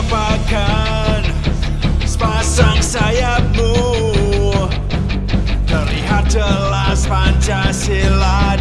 lupakan sepasang sayapmu. Terlihat jelas Pancasila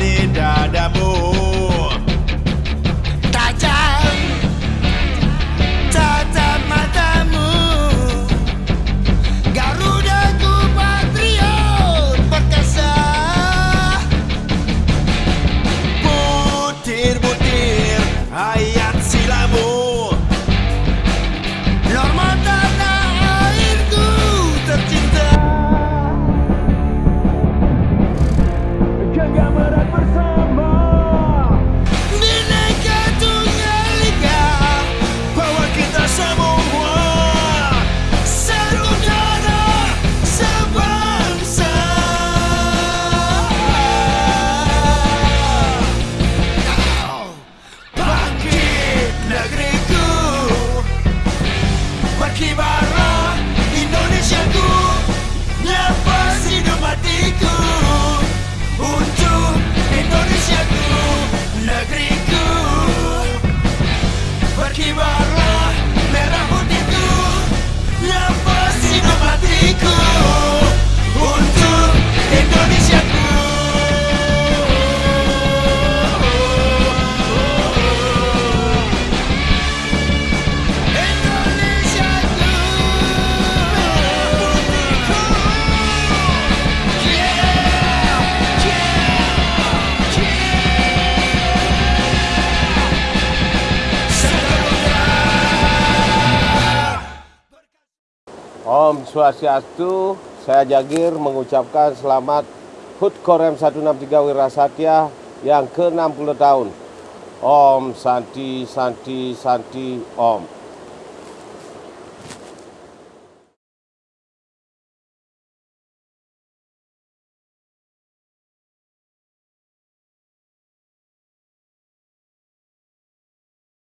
Om Swastiastu, saya Jagir mengucapkan selamat HUT Korem 163 Wirasatya yang ke-60 tahun. Om Santi Santi Santi Om.